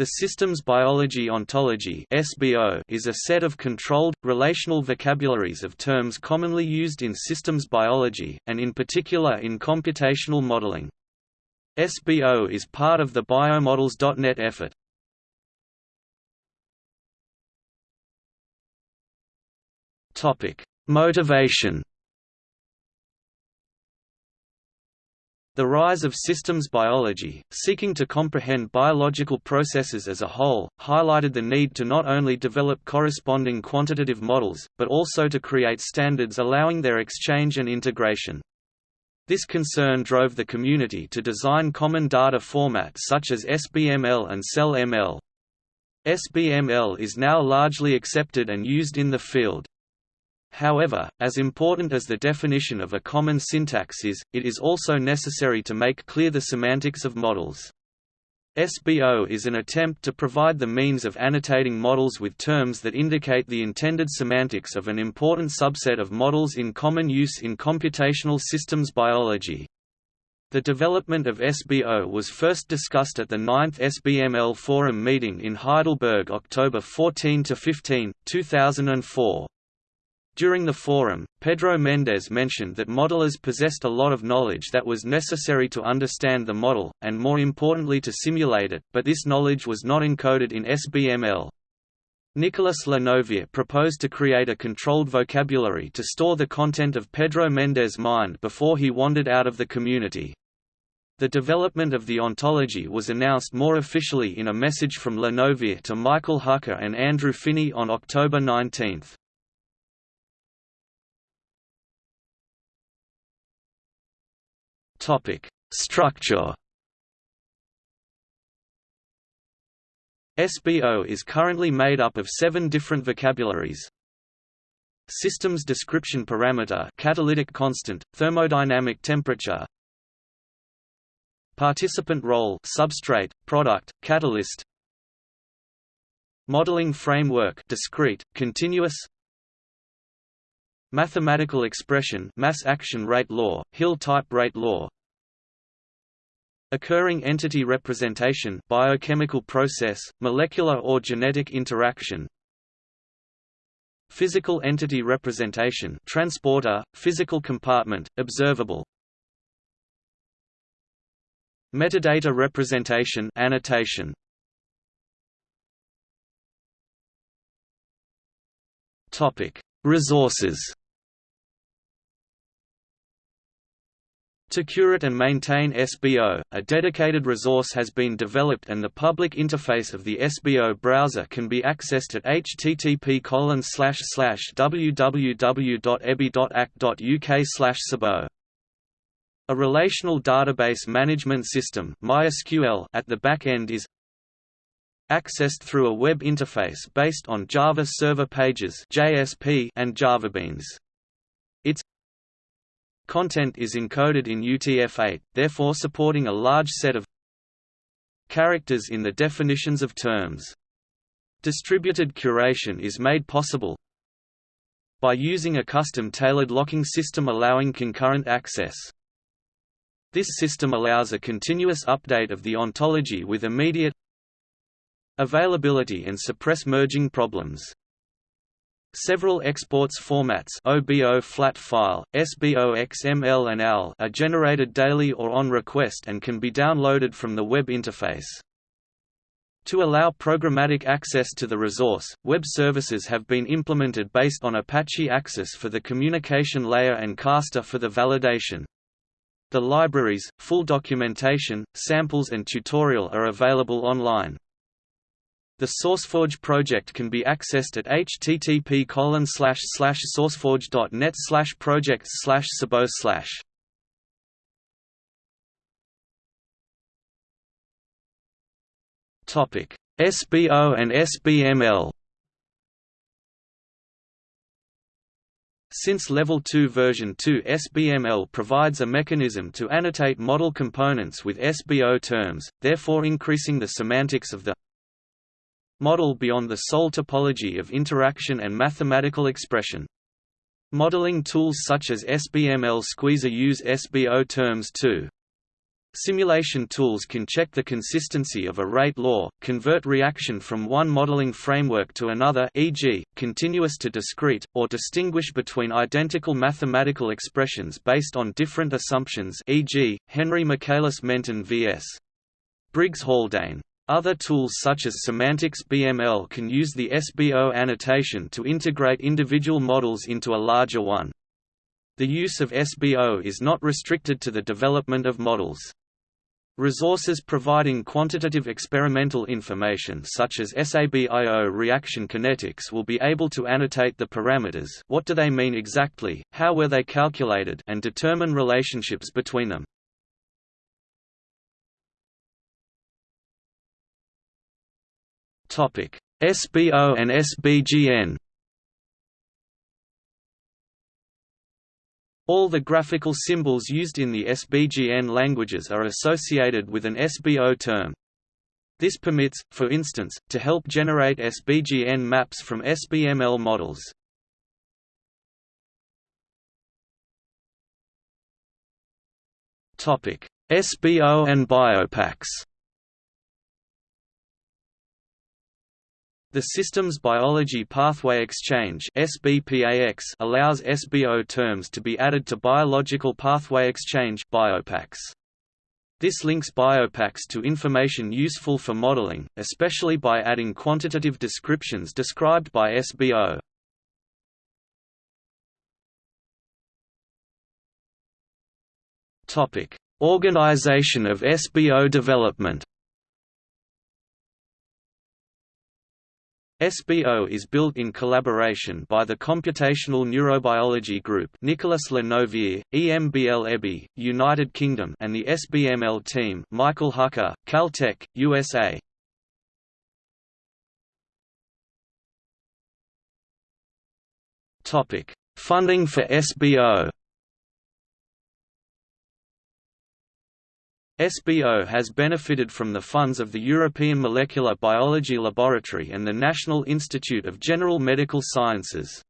The systems biology ontology (SBO) is a set of controlled relational vocabularies of terms commonly used in systems biology and in particular in computational modeling. SBO is part of the biomodels.net effort. Topic: Motivation The rise of systems biology, seeking to comprehend biological processes as a whole, highlighted the need to not only develop corresponding quantitative models, but also to create standards allowing their exchange and integration. This concern drove the community to design common data formats such as SBML and CellML. SBML is now largely accepted and used in the field. However, as important as the definition of a common syntax is, it is also necessary to make clear the semantics of models. SBO is an attempt to provide the means of annotating models with terms that indicate the intended semantics of an important subset of models in common use in computational systems biology. The development of SBO was first discussed at the 9th SBML Forum meeting in Heidelberg October 14–15, 2004. During the forum, Pedro Mendes mentioned that modelers possessed a lot of knowledge that was necessary to understand the model, and more importantly to simulate it, but this knowledge was not encoded in SBML. Nicolas Le Novère proposed to create a controlled vocabulary to store the content of Pedro Mendes' mind before he wandered out of the community. The development of the ontology was announced more officially in a message from Le Novère to Michael Hucka and Andrew Finney on October 19. Topic: Structure. SBO is currently made up of seven different vocabularies. Systems description parameter catalytic constant, thermodynamic temperature Participant role substrate, product, catalyst Modeling framework discrete, continuous Mathematical expression mass action rate law, Hill type rate law. Occurring entity representation biochemical process, molecular or genetic interaction. Physical entity representation transporter, physical compartment, observable. Metadata representation annotation. Topic Resources To curate and maintain SBO, a dedicated resource has been developed and the public interface of the SBO browser can be accessed at http www.ebi.ac.uk sabo. A relational database management system MySQL at the back end is accessed through a web interface based on Java Server Pages and JavaBeans. Its content is encoded in UTF-8, therefore supporting a large set of characters in the definitions of terms. Distributed curation is made possible by using a custom-tailored locking system allowing concurrent access. This system allows a continuous update of the ontology with immediate availability and suppress merging problems. Several exports formats OBO flat file, SBO XML and AL are generated daily or on request and can be downloaded from the web interface. To allow programmatic access to the resource, web services have been implemented based on Apache Axis for the communication layer and Castor for the validation. The libraries, full documentation, samples and tutorial are available online. The SourceForge project can be accessed at http sourceforge.net projects sabo SBO and SBML. Since Level 2 version 2 SBML provides a mechanism to annotate model components with SBO terms, therefore increasing the semantics of the model beyond the sole topology of interaction and mathematical expression. Modeling tools such as SBML Squeezer use SBO terms too. Simulation tools can check the consistency of a rate law, convert reaction from one modeling framework to another e.g., continuous to discrete, or distinguish between identical mathematical expressions based on different assumptions e.g., Henry Michaelis Menten vs. Briggs Haldane. Other tools such as semanticSBML can use the SBO annotation to integrate individual models into a larger one. The use of SBO is not restricted to the development of models. Resources providing quantitative experimental information such as SABIO reaction kinetics will be able to annotate the parameters what do they mean exactly, how were they calculated and determine relationships between them. SBO and SBGN All the graphical symbols used in the SBGN languages are associated with an SBO term. This permits, for instance, to help generate SBGN maps from SBML models. SBO and BioPax The Systems Biology Pathway Exchange allows SBO terms to be added to Biological Pathway Exchange This links BioPax to information useful for modeling, especially by adding quantitative descriptions described by SBO. Organization of SBO development SBO is built in collaboration by the Computational Neurobiology Group Nicolas Le Novère, EMBL EBI, United Kingdom and the SBML team Michael Hucka, Caltech, USA. Funding for SBO SBO has benefited from the funds of the European Molecular Biology Laboratory and the National Institute of General Medical Sciences.